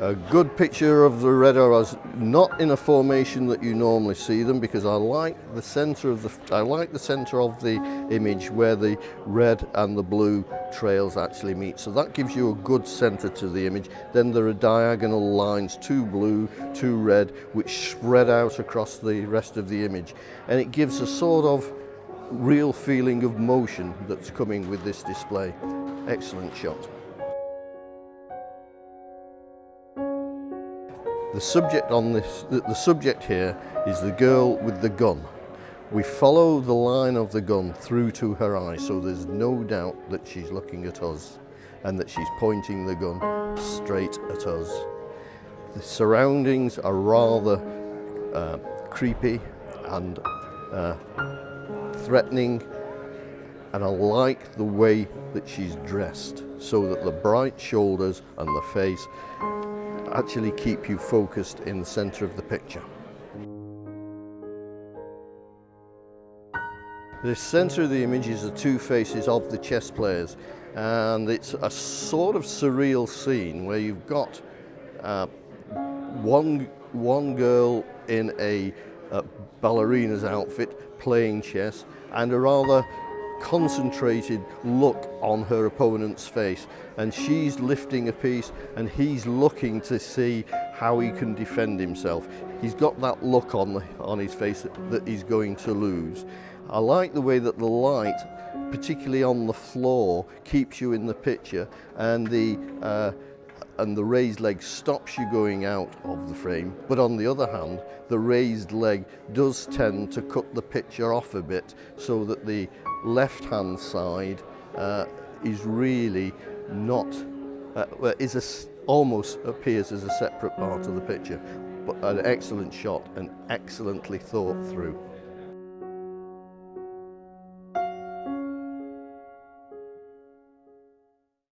A good picture of the red arrows, not in a formation that you normally see them because I like the center of the I like the center of the image where the red and the blue trails actually meet. So that gives you a good center to the image. Then there are diagonal lines, two blue, two red, which spread out across the rest of the image. And it gives a sort of real feeling of motion that's coming with this display. Excellent shot. The subject on this, the, subject here is the girl with the gun. We follow the line of the gun through to her eye, so there's no doubt that she's looking at us and that she's pointing the gun straight at us. The surroundings are rather uh, creepy and uh, threatening and I like the way that she's dressed so that the bright shoulders and the face actually keep you focused in the center of the picture. The center of the image is the two faces of the chess players and it's a sort of surreal scene where you've got uh, one, one girl in a, a ballerina's outfit playing chess and a rather concentrated look on her opponent's face and she's lifting a piece and he's looking to see how he can defend himself. He's got that look on, the, on his face that, that he's going to lose. I like the way that the light, particularly on the floor, keeps you in the picture and the uh, and the raised leg stops you going out of the frame. But on the other hand, the raised leg does tend to cut the picture off a bit so that the left hand side uh, is really not, uh, is a, almost appears as a separate part of the picture. But an excellent shot and excellently thought through.